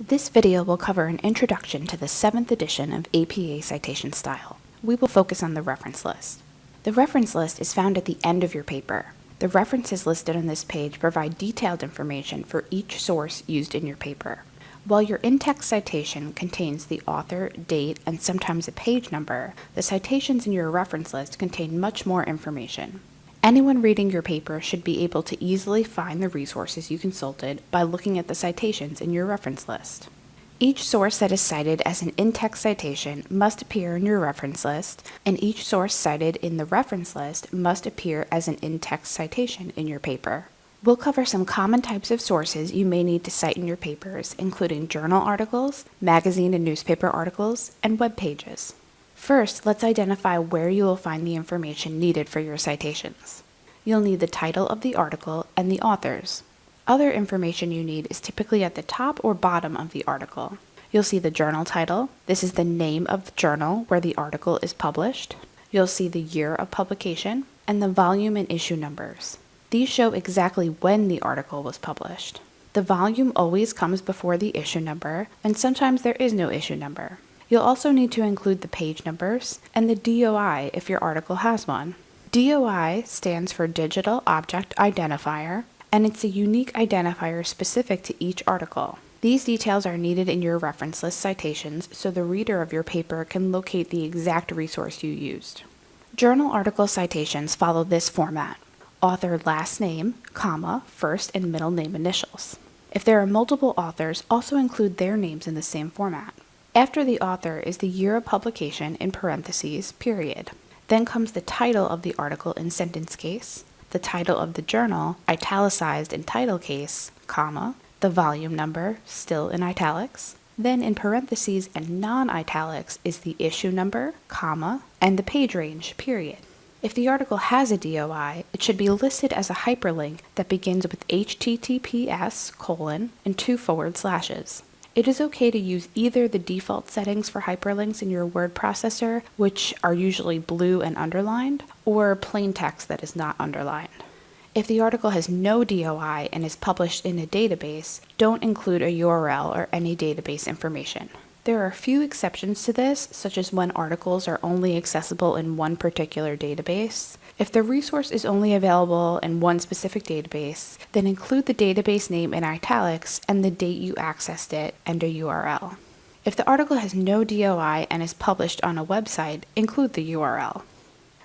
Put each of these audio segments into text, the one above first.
This video will cover an introduction to the 7th edition of APA Citation Style. We will focus on the reference list. The reference list is found at the end of your paper. The references listed on this page provide detailed information for each source used in your paper. While your in-text citation contains the author, date, and sometimes a page number, the citations in your reference list contain much more information. Anyone reading your paper should be able to easily find the resources you consulted by looking at the citations in your reference list. Each source that is cited as an in-text citation must appear in your reference list, and each source cited in the reference list must appear as an in-text citation in your paper. We'll cover some common types of sources you may need to cite in your papers, including journal articles, magazine and newspaper articles, and web pages. First, let's identify where you will find the information needed for your citations. You'll need the title of the article and the authors. Other information you need is typically at the top or bottom of the article. You'll see the journal title. This is the name of the journal where the article is published. You'll see the year of publication and the volume and issue numbers. These show exactly when the article was published. The volume always comes before the issue number, and sometimes there is no issue number. You'll also need to include the page numbers and the DOI if your article has one. DOI stands for Digital Object Identifier, and it's a unique identifier specific to each article. These details are needed in your reference list citations so the reader of your paper can locate the exact resource you used. Journal article citations follow this format. Author last name, comma, first and middle name initials. If there are multiple authors, also include their names in the same format. After the author is the year of publication in parentheses, period. Then comes the title of the article in sentence case, the title of the journal, italicized in title case, comma, the volume number, still in italics. Then in parentheses and non-italics is the issue number, comma, and the page range, period. If the article has a DOI, it should be listed as a hyperlink that begins with https colon and two forward slashes. It is okay to use either the default settings for hyperlinks in your word processor, which are usually blue and underlined, or plain text that is not underlined. If the article has no DOI and is published in a database, don't include a URL or any database information. There are a few exceptions to this, such as when articles are only accessible in one particular database. If the resource is only available in one specific database, then include the database name in italics and the date you accessed it and a URL. If the article has no DOI and is published on a website, include the URL.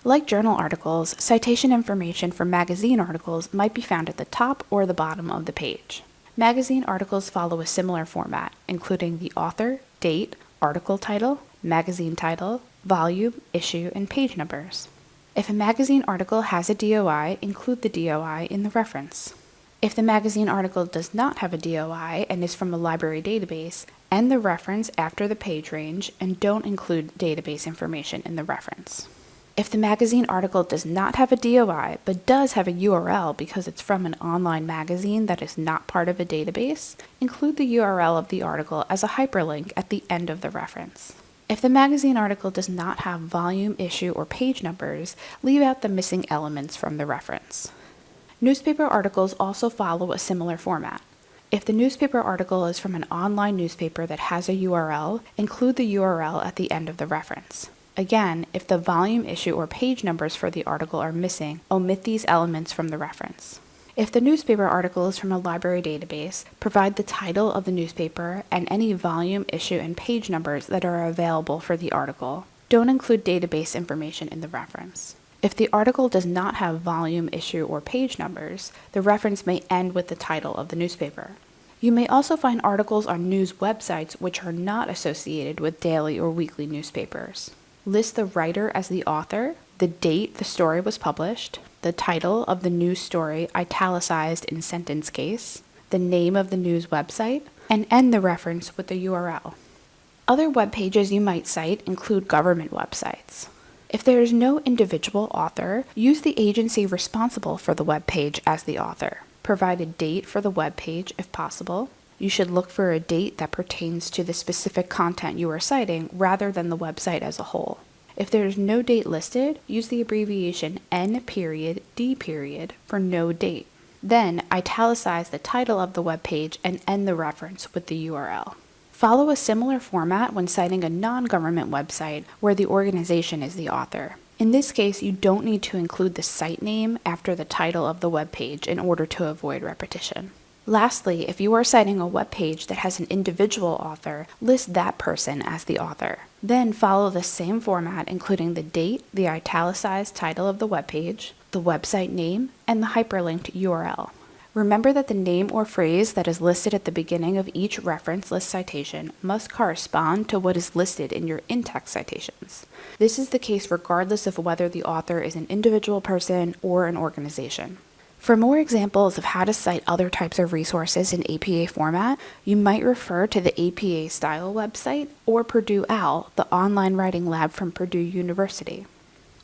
Like journal articles, citation information for magazine articles might be found at the top or the bottom of the page. Magazine articles follow a similar format, including the author, date, article title, magazine title, volume, issue, and page numbers. If a magazine article has a DOI, include the DOI in the reference. If the magazine article does not have a DOI and is from a library database, end the reference after the page range and don't include database information in the reference. If the magazine article does not have a DOI but does have a URL because it's from an online magazine that is not part of a database, include the URL of the article as a hyperlink at the end of the reference. If the magazine article does not have volume, issue, or page numbers, leave out the missing elements from the reference. Newspaper articles also follow a similar format. If the newspaper article is from an online newspaper that has a URL, include the URL at the end of the reference. Again, if the volume, issue, or page numbers for the article are missing, omit these elements from the reference. If the newspaper article is from a library database, provide the title of the newspaper and any volume, issue, and page numbers that are available for the article. Don't include database information in the reference. If the article does not have volume, issue, or page numbers, the reference may end with the title of the newspaper. You may also find articles on news websites which are not associated with daily or weekly newspapers. List the writer as the author, the date the story was published, the title of the news story italicized in sentence case, the name of the news website, and end the reference with the URL. Other web pages you might cite include government websites. If there is no individual author, use the agency responsible for the web page as the author. Provide a date for the web page if possible, you should look for a date that pertains to the specific content you are citing rather than the website as a whole. If there is no date listed, use the abbreviation N period D period for no date. Then italicize the title of the web page and end the reference with the URL. Follow a similar format when citing a non-government website where the organization is the author. In this case, you don't need to include the site name after the title of the web page in order to avoid repetition. Lastly, if you are citing a web page that has an individual author, list that person as the author. Then follow the same format including the date, the italicized title of the web page, the website name, and the hyperlinked URL. Remember that the name or phrase that is listed at the beginning of each reference list citation must correspond to what is listed in your in-text citations. This is the case regardless of whether the author is an individual person or an organization. For more examples of how to cite other types of resources in APA format, you might refer to the APA Style website or Purdue OWL, the online writing lab from Purdue University.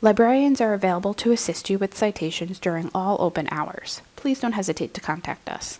Librarians are available to assist you with citations during all open hours. Please don't hesitate to contact us.